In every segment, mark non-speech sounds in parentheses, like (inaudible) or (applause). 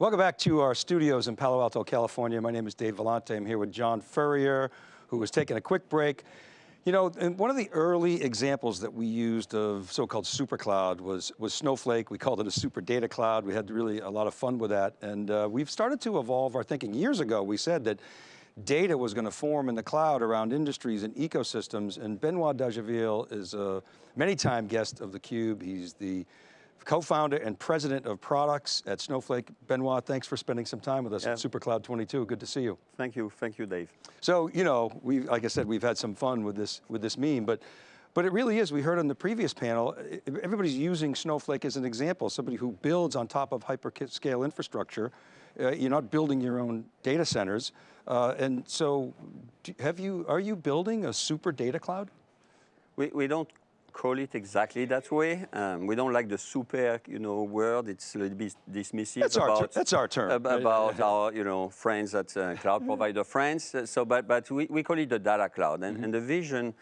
Welcome back to our studios in Palo Alto, California. My name is Dave Vellante. I'm here with John Furrier, who was taking a quick break. You know, one of the early examples that we used of so-called super cloud was, was Snowflake. We called it a super data cloud. We had really a lot of fun with that. And uh, we've started to evolve our thinking. Years ago, we said that data was going to form in the cloud around industries and ecosystems. And Benoit Dageville is a many-time guest of theCUBE. He's the co-founder and president of products at Snowflake. Benoit, thanks for spending some time with us yeah. at SuperCloud 22. Good to see you. Thank you, thank you, Dave. So, you know, we, like I said, we've had some fun with this, with this meme, but but it really is, we heard on the previous panel, everybody's using Snowflake as an example, somebody who builds on top of hyperscale infrastructure. Uh, you're not building your own data centers. Uh, and so, have you, are you building a super data cloud? We, we don't call it exactly that way. Um, we don't like the super, you know, word. It's a little bit dismissive that's about our that's our term ab about our, you know, friends at uh, cloud provider friends. So, but but we, we call it the data cloud, and, mm -hmm. and the vision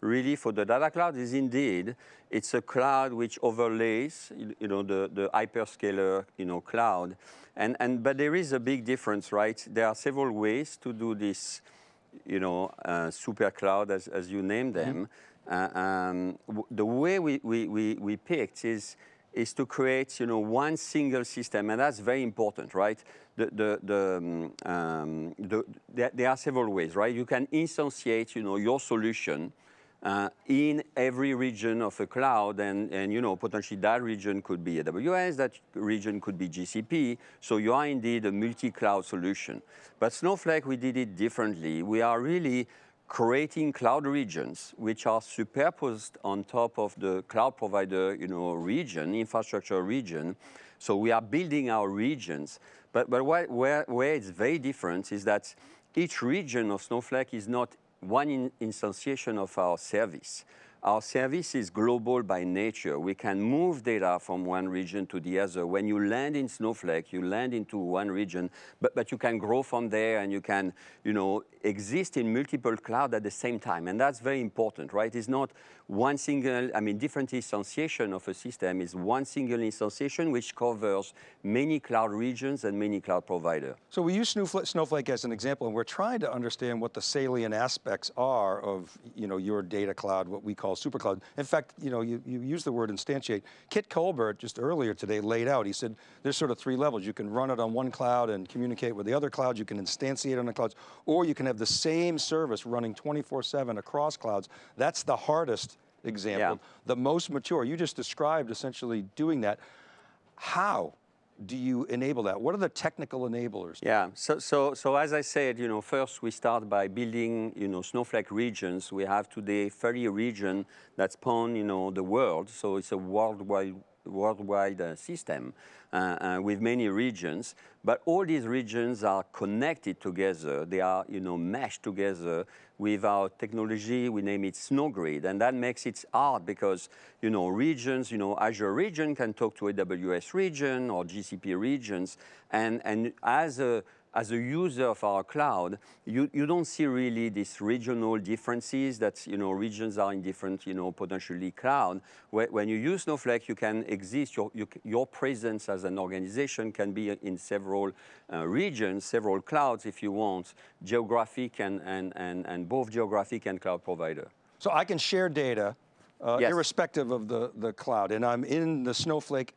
really for the data cloud is indeed it's a cloud which overlays, you know, the the hyperscaler, you know, cloud, and and but there is a big difference, right? There are several ways to do this, you know, uh, super cloud as as you name them. Mm -hmm um, the way we, we, we, we picked is, is to create, you know, one single system, and that's very important, right? The, the, the, um, um the, there, there, are several ways, right? You can instantiate, you know, your solution uh, in every region of a cloud, and, and, you know, potentially that region could be AWS, that region could be GCP, so you are indeed a multi-cloud solution. But Snowflake, we did it differently. We are really creating cloud regions which are superposed on top of the cloud provider you know, region, infrastructure region. So we are building our regions. But, but where, where, where it's very different is that each region of Snowflake is not one in instantiation of our service. Our service is global by nature. We can move data from one region to the other. When you land in Snowflake, you land into one region, but, but you can grow from there and you can, you know, exist in multiple cloud at the same time. And that's very important, right? It's not one single, I mean, different instantiation of a system is one single instantiation which covers many cloud regions and many cloud providers. So we use Snowflake as an example and we're trying to understand what the salient aspects are of, you know, your data cloud, what we call call supercloud. In fact, you know, you, you use the word instantiate. Kit Colbert just earlier today laid out, he said there's sort of three levels. You can run it on one cloud and communicate with the other clouds, you can instantiate on the clouds, or you can have the same service running 24-7 across clouds. That's the hardest example. Yeah. The most mature, you just described essentially doing that. How? Do you enable that? What are the technical enablers? Yeah, so, so, so as I said, you know, first we start by building, you know, Snowflake regions. We have today 30 regions that span, you know, the world. So it's a worldwide worldwide uh, system uh, uh, with many regions, but all these regions are connected together. They are, you know, meshed together with our technology. We name it SnowGrid, and that makes it hard because, you know, regions, you know, Azure region can talk to AWS region or GCP regions, and and as a as a user of our cloud, you, you don't see really these regional differences that, you know, regions are in different, you know, potentially cloud. When you use Snowflake, you can exist, your, you, your presence as an organization can be in several uh, regions, several clouds if you want, geographic and, and, and, and both geographic and cloud provider. So I can share data uh, yes. irrespective of the, the cloud, and I'm in the Snowflake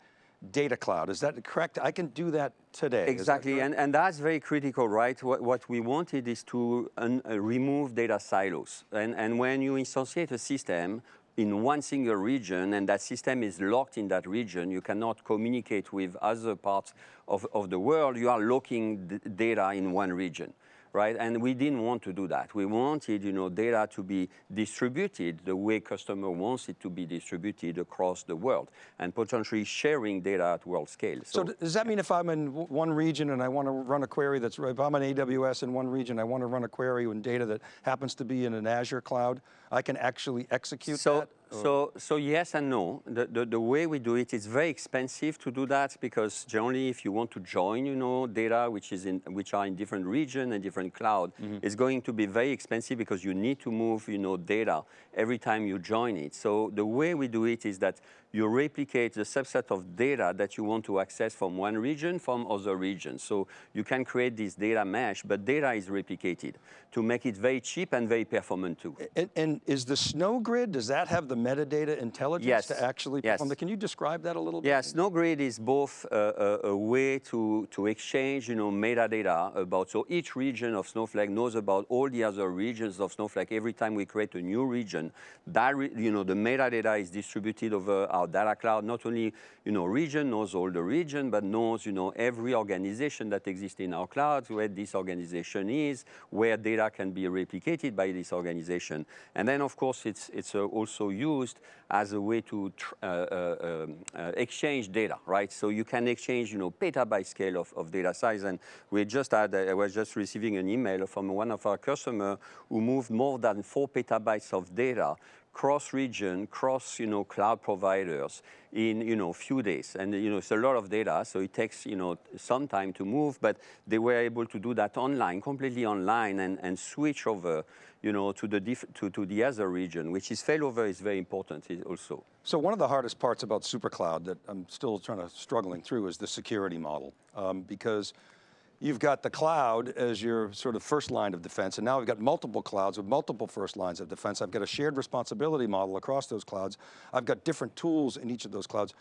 data cloud. Is that correct? I can do that today. Exactly, that and, and that's very critical, right? What, what we wanted is to uh, remove data silos. And, and when you instantiate a system in one single region and that system is locked in that region, you cannot communicate with other parts of, of the world, you are locking data in one region right? And we didn't want to do that. We wanted, you know, data to be distributed the way customer wants it to be distributed across the world and potentially sharing data at world scale. So, so does that mean if I'm in one region and I want to run a query that's, if I'm in AWS in one region, I want to run a query in data that happens to be in an Azure cloud, I can actually execute so, that? So, so yes and no. The, the, the way we do it, it's very expensive to do that because generally, if you want to join, you know, data which is in which are in different region and different cloud, mm-hmm. it's going to be very expensive because you need to move, you know, data every time you join it. So the way we do it is that you replicate the subset of data that you want to access from one region from other regions. So you can create this data mesh, but data is replicated to make it very cheap and very performant too. And, and is the SnowGrid, does that have the metadata intelligence Yes. to actually Yes. perform that? Can you describe that a little bit? Yeah, SnowGrid is both a, a, a way to, to exchange, you know, metadata about, so each region of Snowflake knows about all the other regions of Snowflake. Every time we create a new region, that, you know, the metadata is distributed over our data cloud. Not only, you know, region knows all the region, but knows, you know, every organization that exists in our clouds, where this organization is, where data can be replicated by this organization. And then, of course, it's, it's uh, also used as a way to uh, uh, um, uh, exchange data, right? So you can exchange, you know, petabyte scale of, of data size. And we just had, uh, I was just receiving an email from one of our customers who moved more than four petabytes of data cross-region, cross, you know, cloud providers in, you know, few days. And, you know, it's a lot of data, so it takes, you know, some time to move, but they were able to do that online, completely online, and, and switch over, you know, to the, to, to the other region, which is failover is very important also. So one of the hardest parts about SuperCloud that I'm still trying to struggling through is the security model, um, because you've got the cloud as your sort of first line of defense, and now we've got multiple clouds with multiple first lines of defense. I've got a shared responsibility model across those clouds. I've got different tools in each of those clouds.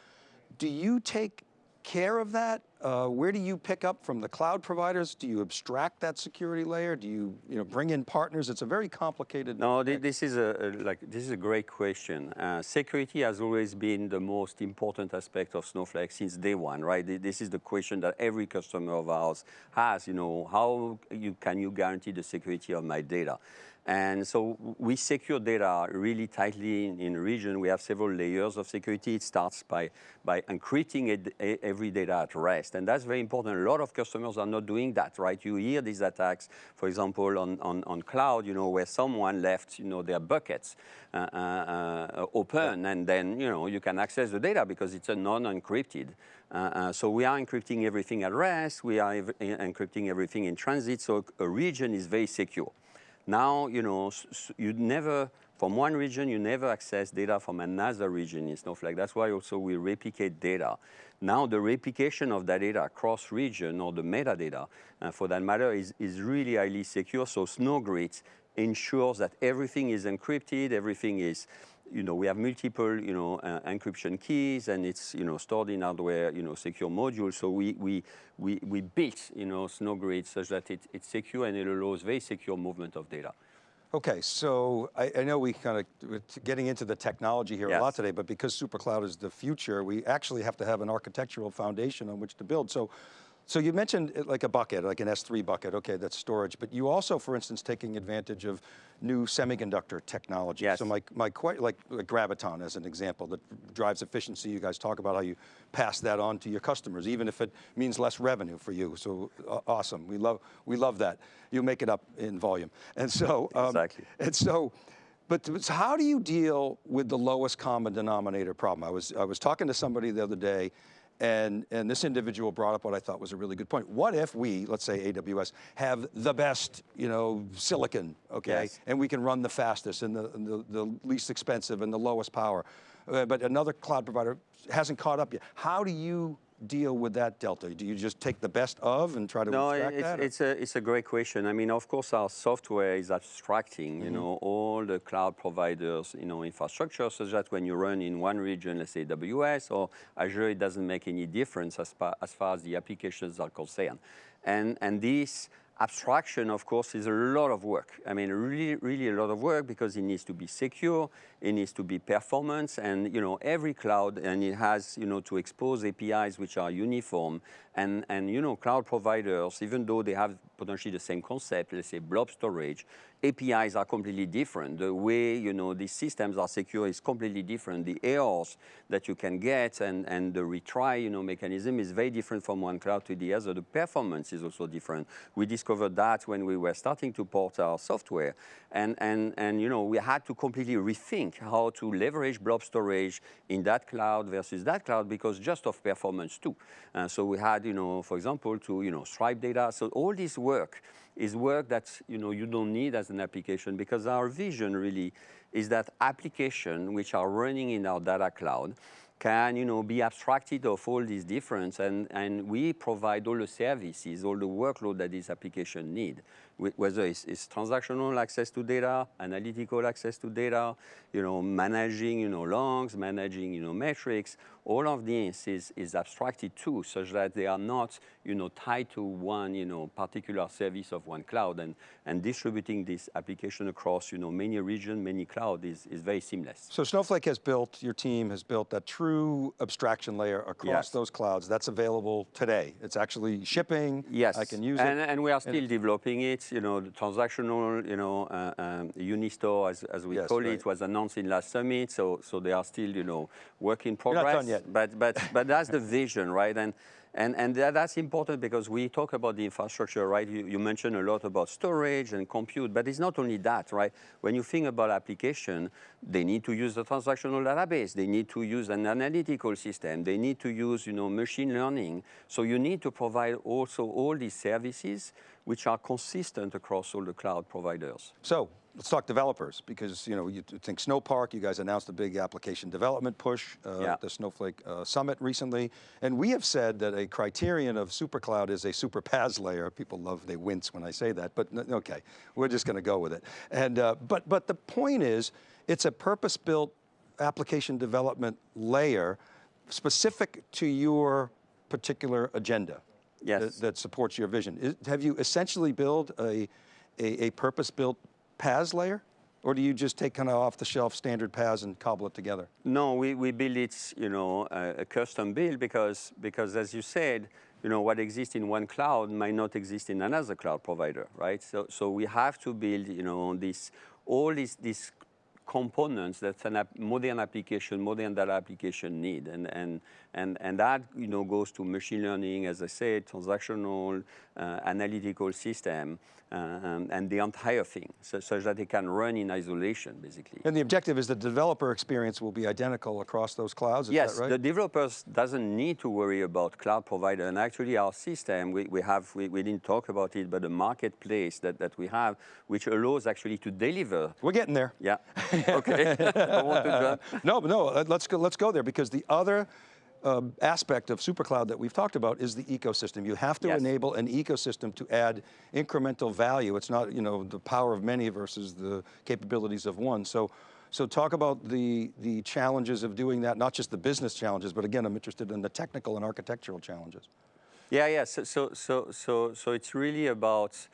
Do you take care of that? Uh, where do you pick up from the cloud providers? Do you abstract that security layer? Do you, you know, bring in partners? It's a very complicated. No, thi- this is a, a- like this is a great question. Uh, security has always been the most important aspect of Snowflake since day one, right? This is the question that every customer of ours has. You know, how you can you guarantee the security of my data? And so we secure data really tightly in, in region. We have several layers of security. It starts by, by encrypting it, e- every data at rest. And that's very important. A lot of customers are not doing that, right? You hear these attacks, for example, on, on, on cloud, you know, where someone left, you know, their buckets uh, uh, uh, open and then, you know, you can access the data because it's a non-encrypted. Uh, uh, so we are encrypting everything at rest. We are ev- encrypting everything in transit. So a region is very secure. Now, you know, you never, from one region, you never access data from another region in Snowflake. That's why also we replicate data. Now, the replication of that data across region or the metadata, uh, for that matter, is, is really highly secure. So SnowGrid ensures that everything is encrypted, everything is, you know, we have multiple, you know, uh, encryption keys, and it's, you know, stored in hardware, you know, secure modules. So we we we, we built, you know, SnowGrid such that it, it's secure and it allows very secure movement of data. Okay, so I, I know we kind of, we're getting into the technology here a lot today, but because SuperCloud is the future, we actually have to have an architectural foundation on which to build. So, so you mentioned like a bucket, like an S3 bucket, okay, that's storage, but you also, for instance, taking advantage of new semiconductor technology. Yes. So my, my quite, like, like Graviton as an example that drives efficiency. You guys talk about how you pass that on to your customers, even if it means less revenue for you. So uh, awesome, we love, we love that. You make it up in volume. And so, (laughs) um, Exactly. and so, but so how do you deal with the lowest common denominator problem? I was, I was talking to somebody the other day, and, and this individual brought up what I thought was a really good point. What if we, let's say AWS, have the best, you know, silicon, okay, Yes. and we can run the fastest and the, and the, the least expensive and the lowest power, uh, but another cloud provider hasn't caught up yet. How do you deal with that delta? Do you just take the best of and try to No, extract it's, that? or- it's, a, it's a great question. I mean, of course, our software is abstracting, Mm-hmm. you know, all the cloud providers, you know, infrastructure, such that when you run in one region, let's say AWS or Azure, it doesn't make any difference as far as, far as the applications are concerned. And, and this abstraction, of course, is a lot of work. I mean, really, really a lot of work because it needs to be secure, it needs to be performance, and you know, every cloud, and it has, you know, to expose APIs which are uniform, and and you know, cloud providers, even though they have potentially the same concept, let's say blob storage, APIs are completely different. The way you know these systems are secure is completely different. The errors that you can get and, and the retry you know mechanism is very different from one cloud to the other. The performance is also different. We discovered that when we were starting to port our software, and and and you know we had to completely rethink how to leverage blob storage in that cloud versus that cloud because just of performance too. Uh, so we had you know for example to you know stripe data. So all this work is work that you know you don't need as an application because our vision really is that application which are running in our data cloud can you know be abstracted of all these difference and and we provide all the services all the workload that this application need whether it's, it's, transactional access to data, analytical access to data, you know, managing, you know, logs, managing, you know, metrics, all of this is, is abstracted too, such that they are not, you know, tied to one, you know, particular service of one cloud, and, and distributing this application across, you know, many regions, many cloud is, is very seamless. So Snowflake has built, your team has built that true abstraction layer across yes. those clouds. That's available today. It's actually shipping. Yes. I can use and, it. And we are still and developing it you know, the transactional, you know, uh, um, Unistore, as, as we yes, call right. it, was announced in last summit. So, so they are still, you know, work in progress. Not done yet. But, but, but that's the vision, right? And, and, and that, that's important because we talk about the infrastructure, right? You, you mentioned a lot about storage and compute, but it's not only that, right? When you think about application, they need to use the transactional database. They need to use an analytical system. They need to use, you know, machine learning. So you need to provide also all these services which are consistent across all the cloud providers. So let's talk developers because you know you think Snowpark, you guys announced a big application development push uh, yeah. at the Snowflake uh, Summit recently, and we have said that a criterion of SuperCloud is a super PaaS layer. People love, they wince when I say that, but okay, we're just going to go with it. And uh, but but the point is, it's a purpose-built application development layer specific to your particular agenda yes. that, that, supports your vision. Is, have you essentially built a, a, a purpose-built PaaS layer? Or do you just take kind of off-the-shelf standard PaaS and cobble it together? No, we, we build it, you know, a, a custom build because, because as you said, you know, what exists in one cloud might not exist in another cloud provider, right? So, so we have to build, you know, this, all these, these components that a ap modern application, modern data application need. And, and, and, and that you know, goes to machine learning, as I said, transactional, uh, analytical system, uh, um, and the entire thing, so, such that they can run in isolation, basically. And the objective is the developer experience will be identical across those clouds, is yes, right? the developers doesn't need to worry about cloud provider. And actually our system, we, we have, we, we didn't talk about it, but the marketplace that, that we have, which allows actually to deliver. We're getting there. Yeah, okay. (laughs) (laughs) no, no, let's go, let's go there because the other um, aspect of SuperCloud that we've talked about is the ecosystem. You have to yes. enable an ecosystem to add incremental value. It's not, you know, the power of many versus the capabilities of one. So, so talk about the, the challenges of doing that, not just the business challenges, but again, I'm interested in the technical and architectural challenges. Yeah, yeah, so, so, so, so, so it's really about,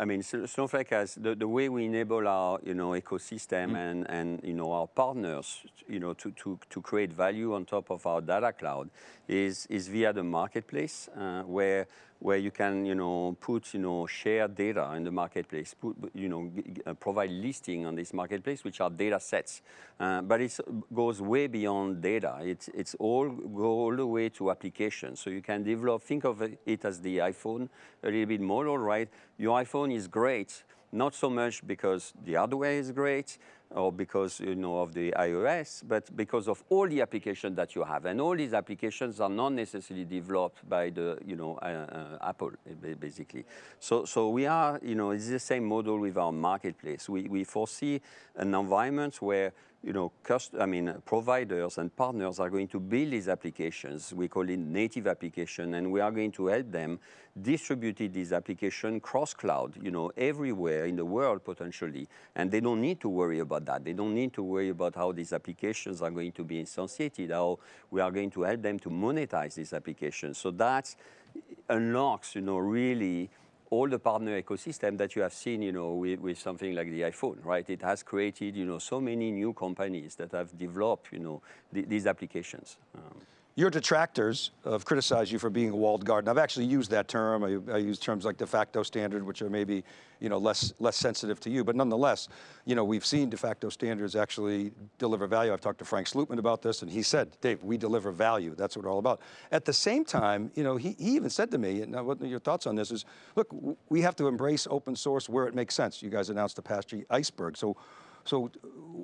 I mean, Snowflake has the, the way we enable our you know ecosystem mm. and and you know our partners you know to, to to create value on top of our data cloud is is via the marketplace uh, where where you can, you know, put, you know, share data in the marketplace, put, you know, provide listing on this marketplace, which are data sets. Uh, but it goes way beyond data. It's, it's all, go all the way to applications. So you can develop, think of it as the iPhone, a little bit more, all right? Your iPhone is great, not so much because the hardware is great, or because you know of the iOS, but because of all the applications that you have, and all these applications are not necessarily developed by the you know uh, uh, Apple basically. So so we are you know it's the same model with our marketplace. We we foresee an environment where you know, I mean, providers and partners are going to build these applications. We call it native application, and we are going to help them distribute these applications cross-cloud, you know, everywhere in the world potentially. And they don't need to worry about that. They don't need to worry about how these applications are going to be instantiated, how we are going to help them to monetize these applications. So that unlocks, you know, really all the partner ecosystem that you have seen, you know, with, with, something like the iPhone, right? It has created, you know, so many new companies that have developed, you know, th these applications. Um, your detractors have criticized you for being a walled garden. I've actually used that term. I, I use terms like de facto standard, which are maybe you know, less, less sensitive to you, but nonetheless, you know, we've seen de facto standards actually deliver value. I've talked to Frank Slootman about this and he said, Dave, we deliver value. That's what we're all about. At the same time, you know, he, he even said to me, and what your thoughts on this is, look, we have to embrace open source where it makes sense. You guys announced the Apache Iceberg. So so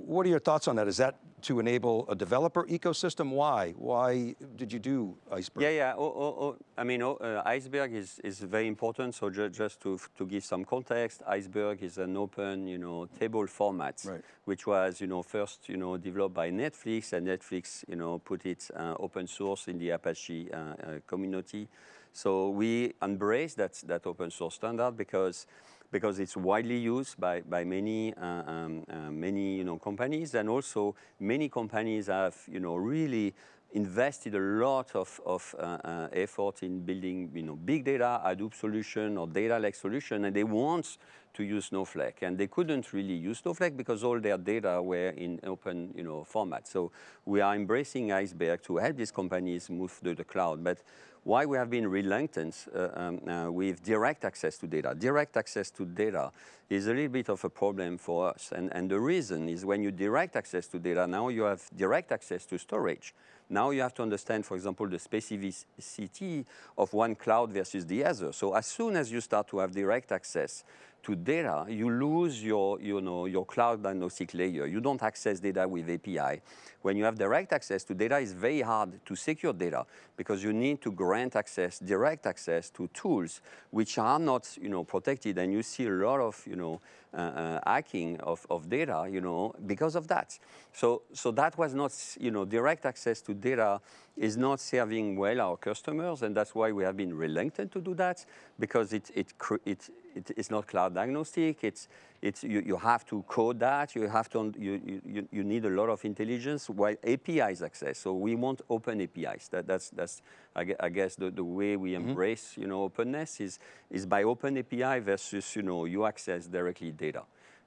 what are your thoughts on that? Is that to enable a developer ecosystem? Why? Why did you do Iceberg? Yeah, yeah. Oh, oh, oh. I mean, oh, uh, Iceberg is, is very important. So ju just to, to give some context, Iceberg is an open, you know, table format, right. which was, you know, first, you know, developed by Netflix, and Netflix, you know, put it uh, open source in the Apache uh, uh community. So we embrace that, that open source standard because because it's widely used by, by many, uh, um, uh, many you know, companies. And also many companies have you know, really invested a lot of, of uh, uh, effort in building you know, big data Hadoop solution or data lake solution and they want to use Snowflake and they couldn't really use Snowflake because all their data were in open you know, format. So we are embracing Iceberg to help these companies move to the cloud. But why we have been reluctant uh, um, uh, with direct access to data. Direct access to data is a little bit of a problem for us. And, and the reason is when you direct access to data, now you have direct access to storage. Now you have to understand, for example, the specificity of one cloud versus the other. So as soon as you start to have direct access to data, you lose your, you know, your cloud agnostic layer. You don't access data with API. When you have direct access to data, it's very hard to secure data because you need to grant access, direct access to tools which are not, you know, protected. And you see a lot of, you know, uh, uh, hacking of, of data, you know, because of that. So, so that was not, you know, direct access to data is not serving well our customers, and that's why we have been reluctant to do that, because it, it, it, it is not cloud agnostic. It's, it's, you, you have to code that. You have to, you, you, you need a lot of intelligence while APIs access. So we want open APIs. That, that's, that's I guess, the, the way we mm-hmm. embrace, mm -hmm. you know, openness is, is by open API versus, you know, you access directly data.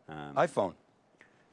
Um, iPhone.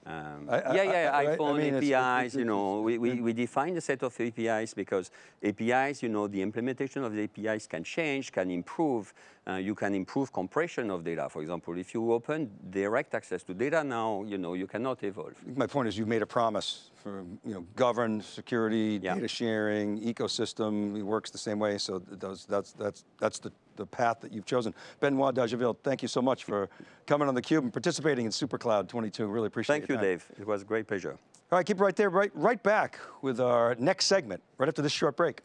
Um, I, I, yeah, yeah, I, iPhone mean, APIs, it's, it's, you know, we, we, we define a set of APIs because APIs, you know, the implementation of the APIs can change, can improve. Uh, you can improve compression of data. For example, if you open direct access to data now, you know, you cannot evolve. My point is you've made a promise for, you know, governed security, yeah. data sharing, ecosystem, it works the same way. So those, that's, that's, that's the the path that you've chosen. Benoit Dageville, thank you so much for coming on theCUBE and participating in SuperCloud 22. Really appreciate it. Thank you, Dave. It was a great pleasure. All right, keep it right there, right, right back with our next segment, right after this short break.